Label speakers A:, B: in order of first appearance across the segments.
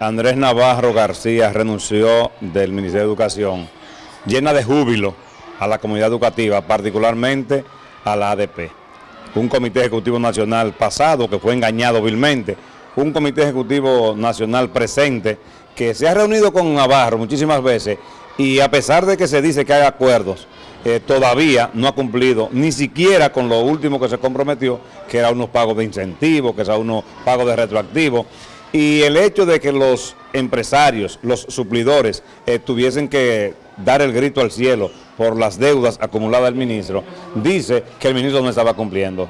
A: Andrés Navarro García renunció del Ministerio de Educación, llena de júbilo a la comunidad educativa, particularmente a la ADP. Un comité ejecutivo nacional pasado que fue engañado vilmente, un comité ejecutivo nacional presente que se ha reunido con Navarro muchísimas veces y a pesar de que se dice que hay acuerdos, eh, todavía no ha cumplido ni siquiera con lo último que se comprometió, que era unos pagos de incentivos, que era unos pagos de retroactivos. Y el hecho de que los empresarios, los suplidores, eh, tuviesen que dar el grito al cielo por las deudas acumuladas del ministro, dice que el ministro no estaba cumpliendo.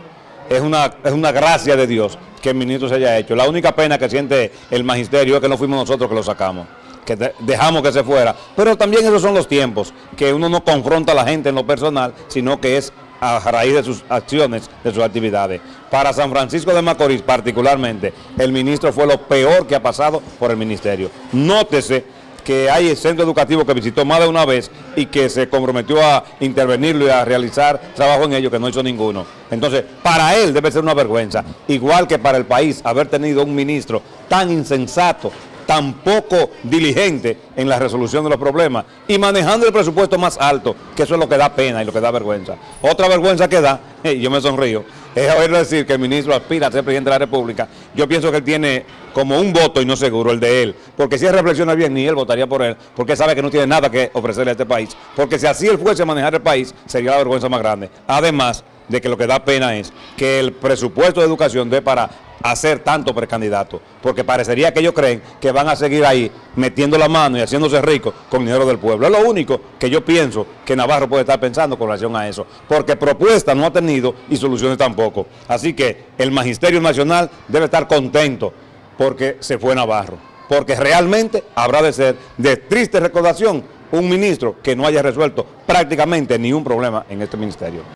A: Es una, es una gracia de Dios que el ministro se haya hecho. La única pena que siente el magisterio es que no fuimos nosotros que lo sacamos que dejamos que se fuera. Pero también esos son los tiempos, que uno no confronta a la gente en lo personal, sino que es a raíz de sus acciones, de sus actividades. Para San Francisco de Macorís particularmente, el ministro fue lo peor que ha pasado por el ministerio. Nótese que hay centro educativo que visitó más de una vez y que se comprometió a intervenirlo y a realizar trabajo en ello que no hizo ninguno. Entonces, para él debe ser una vergüenza, igual que para el país haber tenido un ministro tan insensato, tan poco diligente en la resolución de los problemas y manejando el presupuesto más alto, que eso es lo que da pena y lo que da vergüenza. Otra vergüenza que da, y yo me sonrío, es oír decir que el ministro aspira a ser presidente de la República. Yo pienso que él tiene como un voto y no seguro el de él, porque si él reflexiona bien, ni él votaría por él, porque sabe que no tiene nada que ofrecerle a este país, porque si así él fuese a manejar el país, sería la vergüenza más grande. Además de que lo que da pena es que el presupuesto de educación dé para hacer tanto precandidato, porque parecería que ellos creen que van a seguir ahí metiendo la mano y haciéndose ricos con dinero del pueblo. Es lo único que yo pienso que Navarro puede estar pensando con relación a eso, porque propuestas no ha tenido y soluciones tampoco. Así que el Magisterio Nacional debe estar contento porque se fue Navarro, porque realmente habrá de ser de triste recordación un ministro que no haya resuelto prácticamente ni un problema en este ministerio.